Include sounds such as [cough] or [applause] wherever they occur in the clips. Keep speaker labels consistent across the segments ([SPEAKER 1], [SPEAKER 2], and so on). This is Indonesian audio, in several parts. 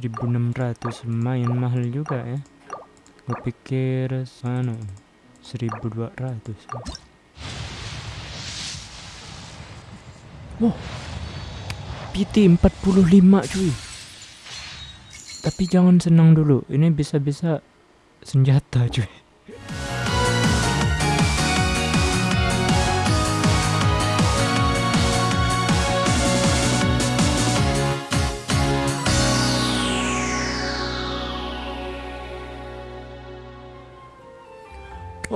[SPEAKER 1] 1600 lumayan mahal juga ya. Gue pikir sana 1200 Wow PT 45 cuy. Tapi jangan senang dulu ini bisa-bisa senjata cuy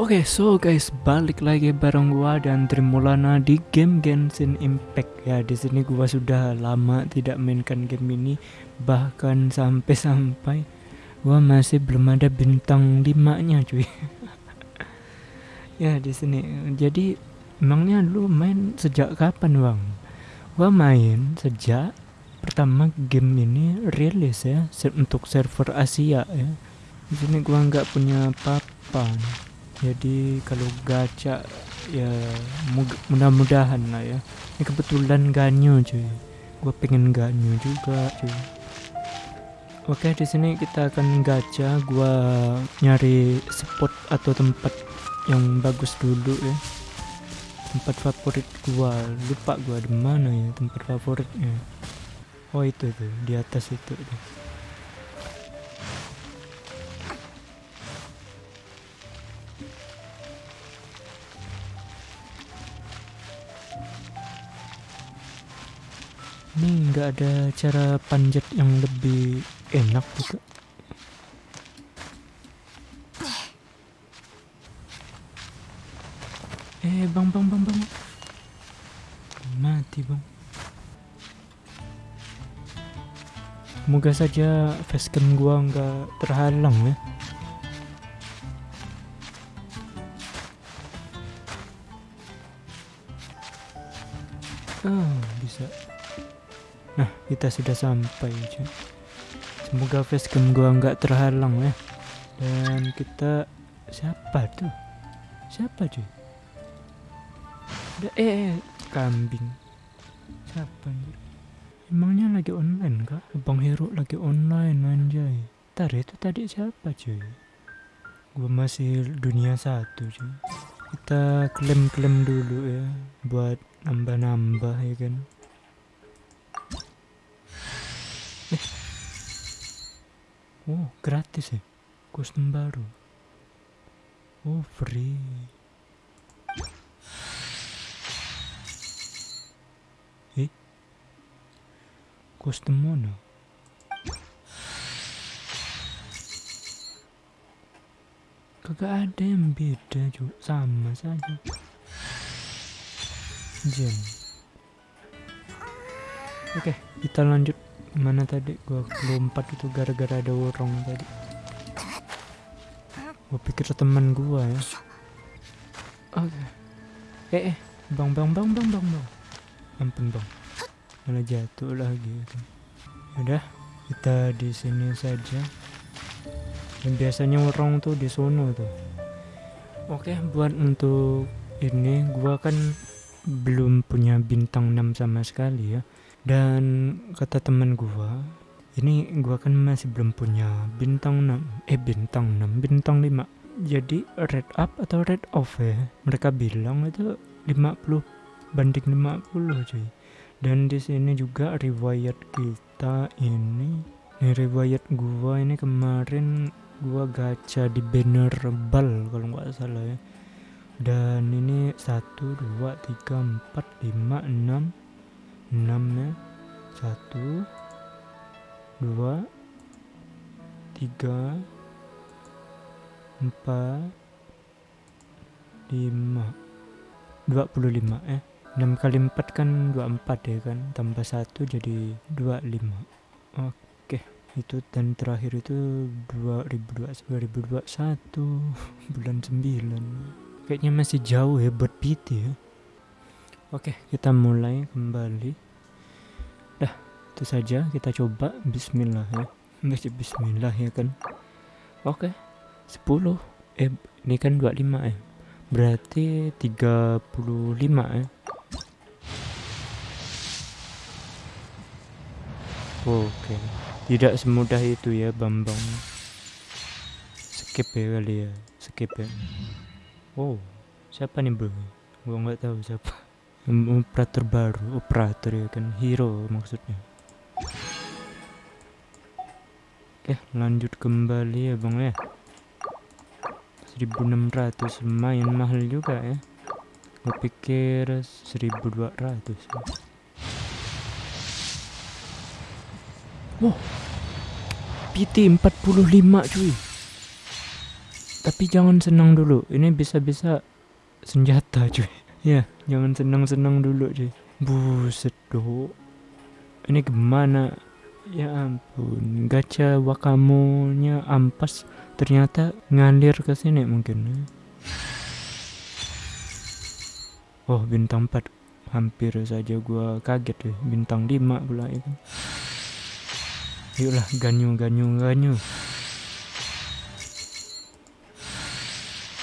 [SPEAKER 1] Oke, okay, so guys, balik lagi bareng gua dan Trimulana di game Genshin Impact ya. Di sini gua sudah lama tidak mainkan game ini, bahkan sampai-sampai gua masih belum ada bintang 5-nya, cuy. [laughs] ya, di sini. Jadi emangnya lu main sejak kapan, Bang? Gua main sejak pertama game ini rilis ya untuk server Asia ya. Di sini gua nggak punya apa-apa jadi kalau gacha ya mudah-mudahan lah ya. Ini kebetulan ganyo cuy. Gue pengen ganyo juga cuy. Oke di sini kita akan gacha. Gue nyari spot atau tempat yang bagus dulu ya. Tempat favorit gua. Lupa gua di mana ya tempat favoritnya. Oh itu tuh di atas itu tuh ini nggak ada cara panjat yang lebih enak juga. Eh bang bang bang bang. Mati bang. Semoga saja facecam gua nggak terhalang ya. Oh bisa Nah, kita sudah sampai, cuy. Semoga facecam gua nggak terhalang ya. Dan kita siapa tuh? Siapa cuy? Ada eh, eh kambing. Siapa nih? Emangnya lagi online kah? Bang Hero lagi online anjay. Ntar itu tadi siapa cuy? Gua masih dunia satu cuy. Kita klaim-klaim dulu ya buat nambah-nambah ya kan. Oh, gratis ya? Kostum baru. Oh, free. Eh? Kostum mana? Kagak ada yang beda juga, sama saja. Jam. Oke, kita lanjut mana tadi? Gua lompat itu gara-gara ada orang tadi. Gua pikir teman gua ya. Oke. Okay. eh eh. Bang bang bang bang bang bang. Ampun bang. Malah jatuh lagi itu udah kita di sini saja. Dan biasanya orang tuh di sono tuh. Oke okay, buat untuk ini gua kan belum punya bintang 6 sama sekali ya dan kata teman gua ini gua kan masih belum punya bintang 6 eh bintang 6 bintang 5 jadi red up atau red off ya? Mereka bilang itu 50 banding 50 cuy. Dan di sini juga riwayat kita ini ini riwayat gua ini kemarin gua gacha di banner bal kalau nggak salah ya. Dan ini 1 2 3 4 5 6 6 ya 1 2 3 4 5 25 eh 6 kali 4 kan 24 ya kan tambah 1 jadi 25 oke itu dan terakhir itu 2021 [laughs] bulan 9 kayaknya masih jauh ya buat PT ya. Oke, kita mulai kembali. Itu saja kita coba bismillah ya. Baca bismillah ya kan. Oke. 10 eh ini kan 25 ya. Berarti 35 ya. Oke. tidak semudah itu ya Bambang skip ya kali ya skip ya oh siapa nih bro gua nggak tahu siapa operator baru operator ya kan hero maksudnya oke lanjut kembali ya bang ya 1600 lumayan mahal juga ya gue pikir 1200 ya. Oh, PT 45 cuy. Tapi jangan senang dulu. Ini bisa-bisa senjata cuy. Ya, jangan senang-senang dulu cuy. Buset doh. Ini gimana? Ya ampun, gacha wakamonya ampas ternyata ngalir ke sini mungkin. Oh, bintang 4. Hampir saja gua kaget ya. Bintang 5 pula itu. Yuklah ganyu ganyu ganyu.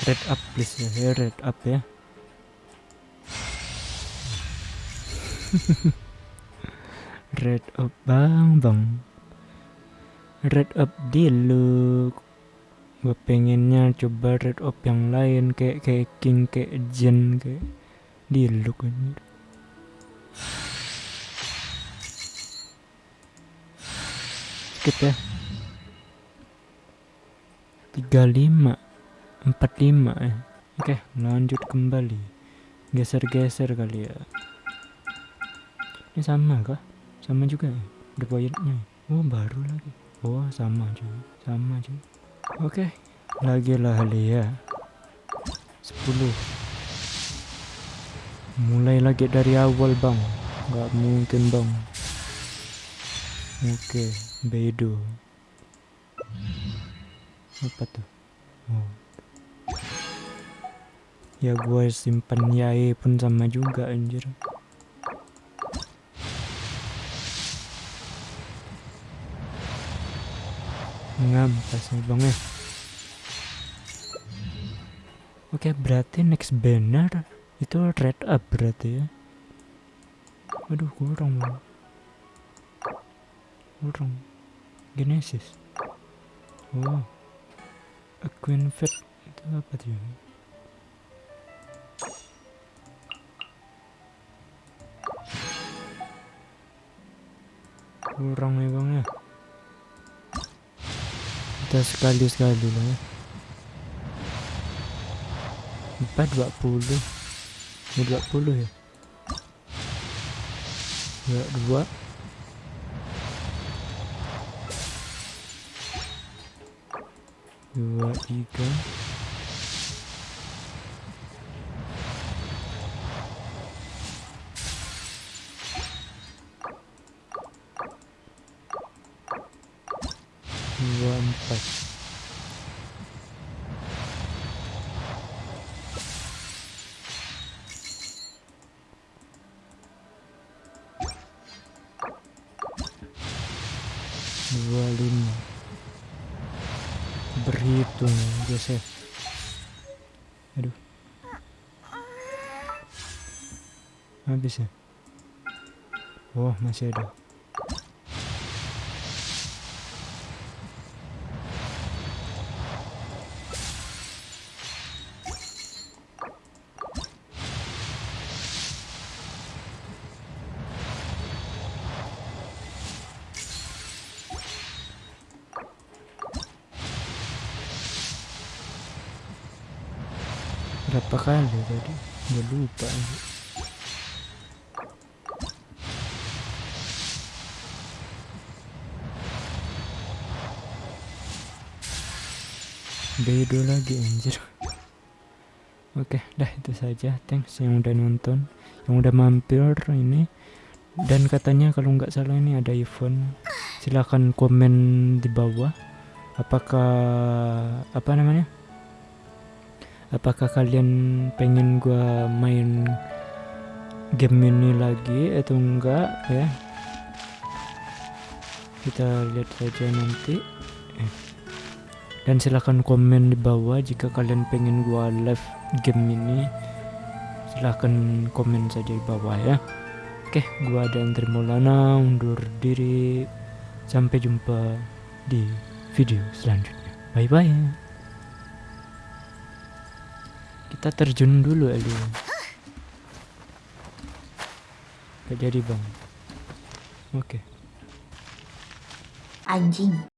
[SPEAKER 1] Red up please ya, red up ya. [laughs] red up bang bang. Red up dulu. Gue pengennya coba red up yang lain kayak kayak king kayak jen kayak look anjir. skip ya 35 45 ya oke lanjut kembali geser-geser kali ya ini sama kah sama juga ya depoitnya oh baru lagi oh sama cuy sama cuy oke lagi lah ya 10 mulai lagi dari awal bang nggak mungkin bang oke Bedo. Apa tuh? Oh. Ya gue simpan yai pun sama juga anjir. Ngampas nih bang ya. Oke berarti next banner itu red up berarti ya. Aduh kurang bang. Kurang. Genesis oh Queen Fat itu apa tuh kurang ya bang ya kita sekali sekali lah ya. Empat dua puluh. Dua puluh ya? Dua dua. Dua tiga berhitung guys ya aduh. Habis ya? Oh masih ada berapa kali tadi? Gue lupa bedo lagi anjir. Oke dah itu saja. Thanks yang udah nonton yang udah mampir ini. Dan katanya kalau nggak salah ini ada event. Silahkan komen di bawah. Apakah apa namanya apakah kalian pengen gua main game ini lagi atau enggak ya kita lihat saja nanti eh. dan silahkan komen di bawah jika kalian pengen gua live game ini silahkan komen saja di bawah ya oke gua dan Maulana undur diri Sampai jumpa di video selanjutnya. Bye bye. Kita terjun dulu Ali. Gak jadi bang. Oke.
[SPEAKER 2] 안징